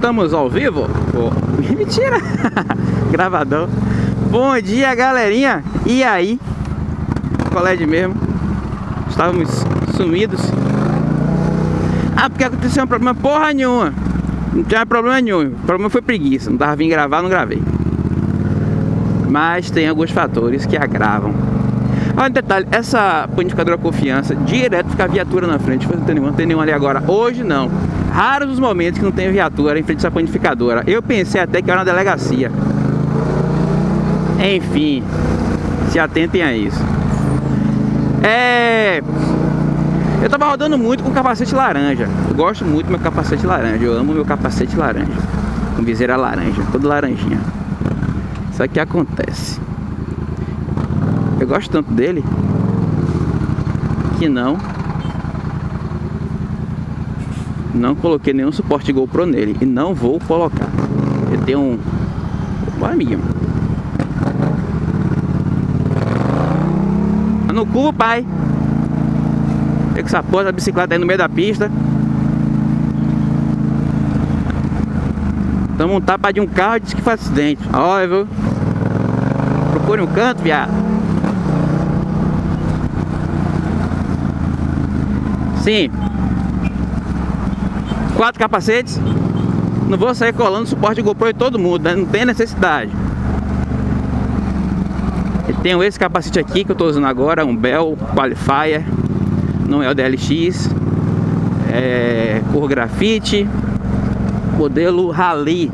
Estamos ao vivo? Oh, mentira! Gravadão. Bom dia, galerinha! E aí? De mesmo? Estávamos sumidos. Ah, porque aconteceu um problema porra nenhuma. Não tinha problema nenhum. O problema foi preguiça. Não tava vindo gravar, não gravei. Mas tem alguns fatores que agravam. Ah, um detalhe, essa panificadora confiança, direto fica a viatura na frente. Não tem nenhum, não tem nenhum ali agora. Hoje não. Raros os momentos que não tem viatura em frente dessa panificadora. Eu pensei até que era uma delegacia. Enfim, se atentem a isso. É... Eu tava rodando muito com capacete laranja. Eu gosto muito do meu capacete laranja. Eu amo meu capacete laranja. Com viseira laranja, todo laranjinha. Isso aqui acontece. Eu gosto tanto dele que não não coloquei nenhum suporte GoPro nele e não vou colocar. Eu tenho um... Bora, amiguinho. Tá no cu, pai. Tem que essa porra da bicicleta aí no meio da pista. Tamo um tapa de um carro e disse que faz acidente. Olha, viu? Procure um canto, viado. Sim, quatro capacetes. Não vou sair colando suporte GoPro em todo mundo, né? não tem necessidade. E tenho esse capacete aqui que eu estou usando agora, um Bell Qualifier, não é o DLX, é cor grafite, modelo Rally.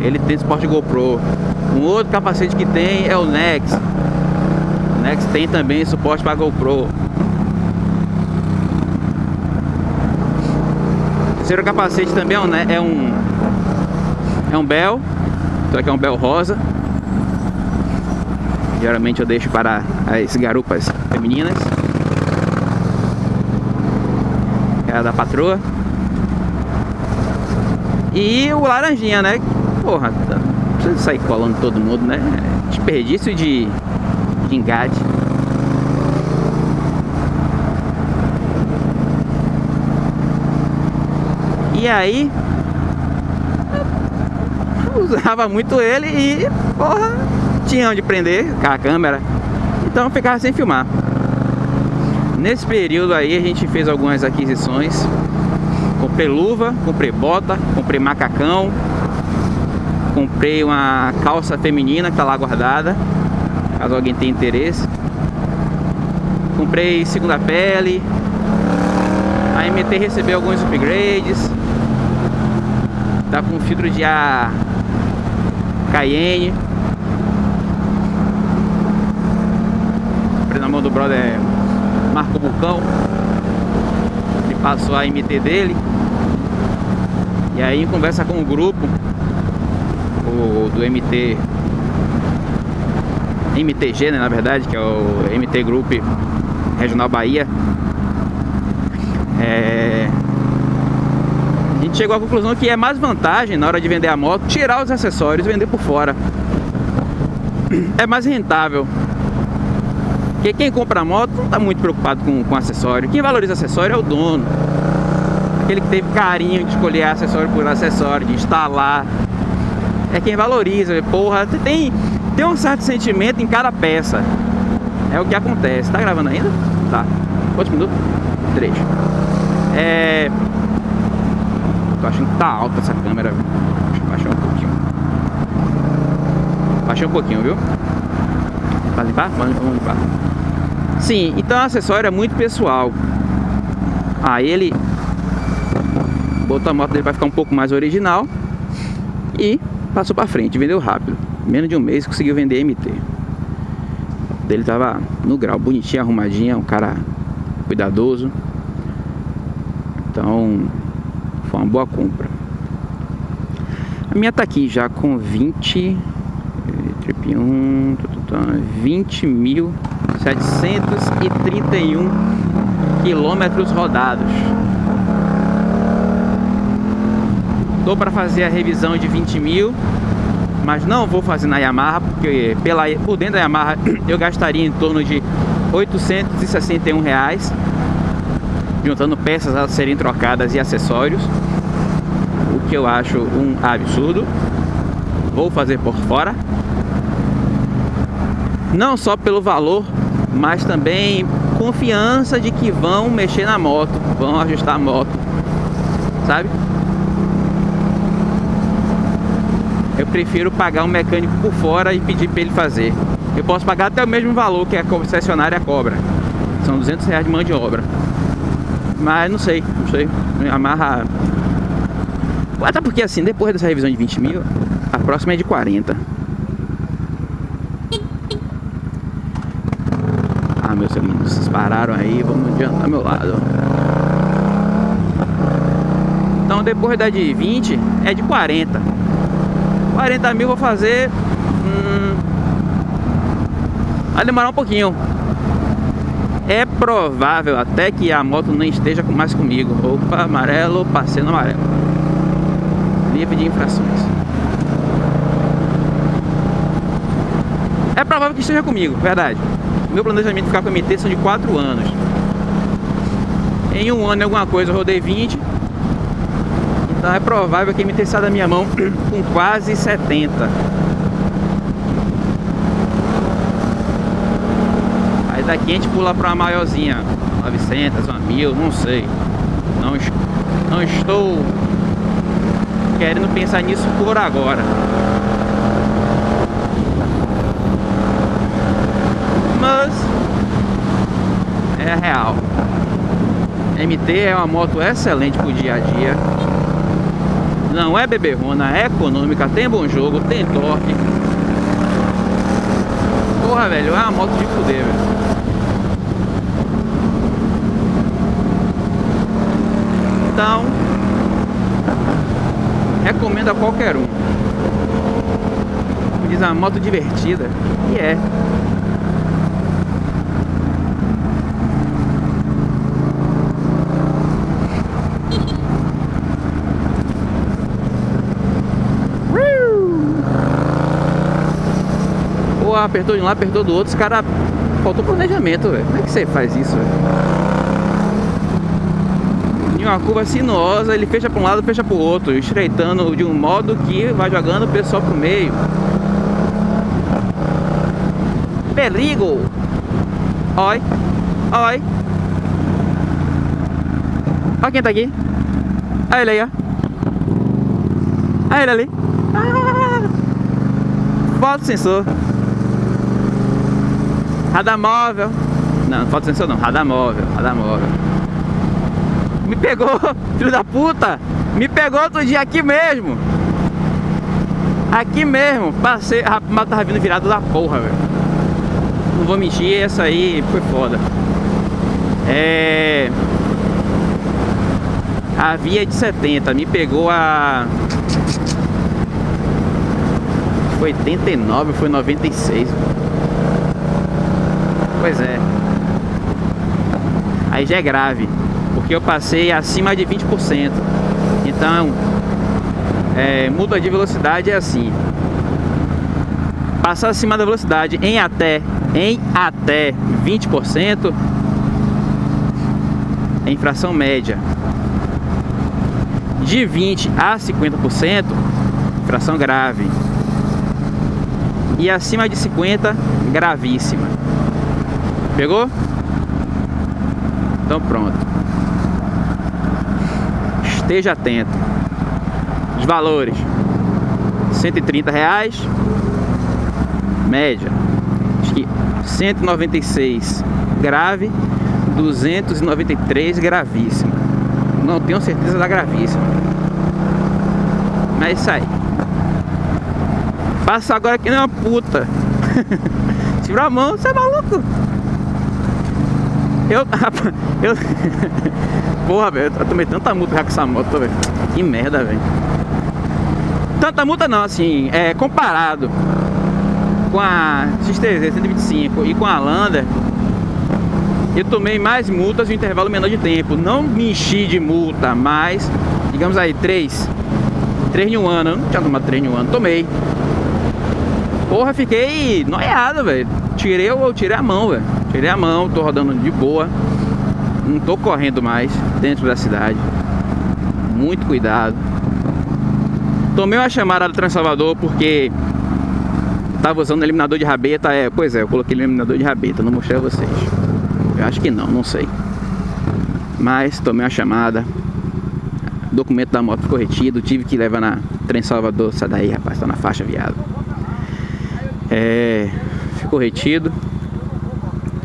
Ele tem suporte GoPro. Um outro capacete que tem é o Nex. O Nex tem também suporte para GoPro. Terceiro capacete também é um, é um, é Bell. Isso aqui é um Bell rosa. Geralmente eu deixo para as garupas femininas. É a da patroa. E o laranjinha, né? Porra, não precisa sair colando todo mundo, né? Desperdício de, de engate. E aí usava muito ele e porra, tinha onde prender com a câmera. Então ficava sem filmar. Nesse período aí a gente fez algumas aquisições. Comprei luva, comprei bota, comprei macacão, comprei uma calça feminina que tá lá guardada, caso alguém tenha interesse. Comprei segunda pele. A MT recebeu alguns upgrades. Tá com filtro de ar Cayenne. Na mão do brother Marco Bucão. Ele passou a MT dele. E aí conversa com o grupo o, do MT MTG, né, na verdade, que é o MT Group Regional Bahia. É, chegou à conclusão que é mais vantagem na hora de vender a moto tirar os acessórios e vender por fora. É mais rentável. Porque quem compra a moto não está muito preocupado com, com acessório. Quem valoriza acessório é o dono. Aquele que teve carinho de escolher acessório por acessório, de instalar. É quem valoriza. Porra, tem, tem um certo sentimento em cada peça. É o que acontece. Tá gravando ainda? Tá. Quantos minutos? Três. É... Tô achando que tá alta essa câmera. Eu baixar um pouquinho. Baixei um pouquinho, viu? Vai limpar? Vamos limpar. Sim, então o acessório é muito pessoal. Aí ele botou a moto dele para ficar um pouco mais original e passou para frente, vendeu rápido. Menos de um mês conseguiu vender MT. O dele tava no grau, bonitinha, arrumadinha, um cara cuidadoso. Então, uma boa compra. A minha tá aqui já com 20 trip 1, 20.731 quilômetros rodados. Tô para fazer a revisão de 20 mil, mas não vou fazer na Yamaha, porque pela, por dentro da Yamaha eu gastaria em torno de 861 reais juntando peças a serem trocadas e acessórios. Que eu acho um absurdo. Vou fazer por fora. Não só pelo valor, mas também confiança de que vão mexer na moto, vão ajustar a moto, sabe? Eu prefiro pagar um mecânico por fora e pedir para ele fazer. Eu posso pagar até o mesmo valor que a concessionária cobra. São 200 reais de mão de obra. Mas não sei, não sei. Amarra. Até porque assim, depois dessa revisão de 20 mil, a próxima é de 40. Ah, meus amigos, vocês pararam aí, vamos adiantar meu lado. Então depois da de 20 é de 40. 40 mil vou fazer. Hum, vai demorar um pouquinho. É provável até que a moto não esteja mais comigo. Opa, amarelo, passei no amarelo. Livre de infrações. É provável que esteja comigo, verdade. Meu planejamento de ficar com a MT são de 4 anos. Em um ano alguma coisa eu rodei 20. Então é provável que a MT saia da minha mão com quase 70. daqui a gente pula para uma maiorzinha 900, uma 1000, não sei não, não estou querendo pensar nisso por agora. Mas é real. MT é uma moto excelente pro dia a dia. Não é beberrona, é econômica, tem bom jogo, tem torque. Porra, velho, é uma moto de fuder, velho. Então, recomendo a qualquer um. Diz uma moto divertida. E é. Apertou de um lado, apertou do outro, os caras faltou planejamento, velho. Como é que você faz isso, velho? Uma curva sinuosa, ele fecha para um lado, fecha para o outro, estreitando de um modo que vai jogando o pessoal pro meio. Perigo! Oi, oi. Olha quem tá aqui. Olha ele aí, ó. Olha ele ali. Ah! Foto sensor. Radar móvel. Não, foto sensor não, radar móvel, radar móvel. Me pegou, filho da puta. Me pegou outro dia aqui mesmo. Aqui mesmo. Passei. A moto tava vindo virado da porra, velho. Não vou mentir, essa aí foi foda. É. A via de 70 me pegou a. Foi 89, foi 96. Pois é. Aí já é grave porque eu passei acima de 20%. Então, é, muda de velocidade é assim. Passar acima da velocidade em até, em até 20% é infração média. De 20 a 50%, infração grave. E acima de 50, gravíssima. Pegou? Então pronto esteja atento. Os valores: 130 reais, média, acho que 196 grave, 293 gravíssima. Não tenho certeza da gravíssima. Mas é isso aí. Passa agora que nem uma puta. Tira a mão, você é maluco? Eu, eu, Porra, velho, eu tomei tanta multa já com essa moto, velho. Que merda, velho. Tanta multa não, assim, é, comparado com a XTZ 125 e com a Lander, eu tomei mais multas em um intervalo menor de tempo. Não me enchi de multa, mas, digamos aí, três. Três em um ano. Eu não tinha tomado três em um ano, tomei. Porra, fiquei noiado, velho. Tirei, eu tirei a mão, velho. Tirei a mão, tô rodando de boa. Não tô correndo mais dentro da cidade. Muito cuidado. Tomei uma chamada do Transalvador porque tava usando eliminador de rabeta. É, pois é, eu coloquei eliminador de rabeta, não mostrei a vocês. Eu acho que não, não sei. Mas tomei uma chamada. Documento da moto ficou retido, tive que levar na Trem Salvador. Sai daí, rapaz, tá na faixa, viado. É, ficou retido.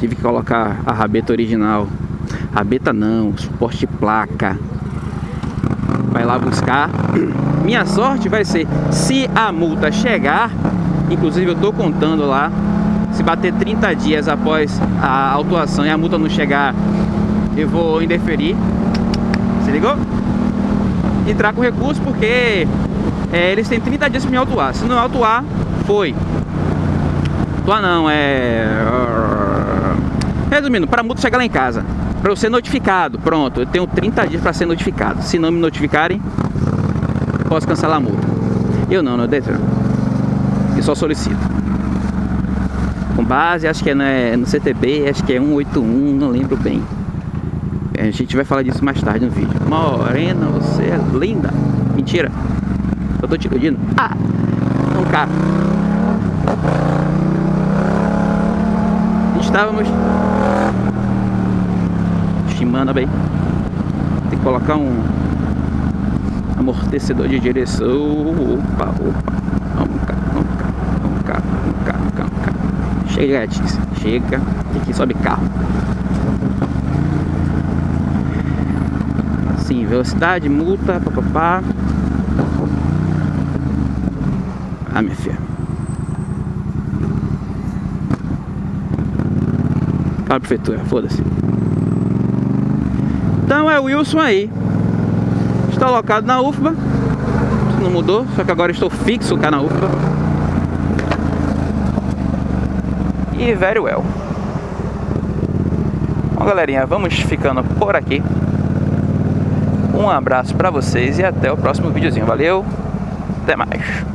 Tive que colocar a rabeta original. Rabeta não, suporte placa. Vai lá buscar. Minha sorte vai ser, se a multa chegar, inclusive eu tô contando lá, se bater 30 dias após a autuação e a multa não chegar, eu vou indeferir. Se ligou? Entrar com recurso porque é, eles têm 30 dias para me autuar. Se não autuar, foi. Autuar não, é... Resumindo, para a multa chegar lá em casa, para eu ser notificado, pronto, eu tenho 30 dias para ser notificado. Se não me notificarem, posso cancelar a multa. Eu não, não Detran. Eu só solicito. Com base, acho que é no, é no CTB, acho que é 181, não lembro bem. A gente vai falar disso mais tarde no vídeo. Morena, você é linda. Mentira. Eu tô te iludindo. Ah! Um carro. Estávamos estimando bem. Tem que colocar um amortecedor de direção. Opa, opa. Vamos cá, vamos cá, vamos cá, vamos cá, vamos cá. Chega, Letícia. Chega. Aqui sobe carro. Assim, velocidade, multa, papapá. Ah, minha filha. Fala prefeitura, foda-se. Então é o Wilson aí. Está alocado na UFBA. Não mudou, só que agora estou fixo cá na UFBA. E very well. Bom, galerinha, vamos ficando por aqui. Um abraço para vocês e até o próximo videozinho. Valeu, até mais.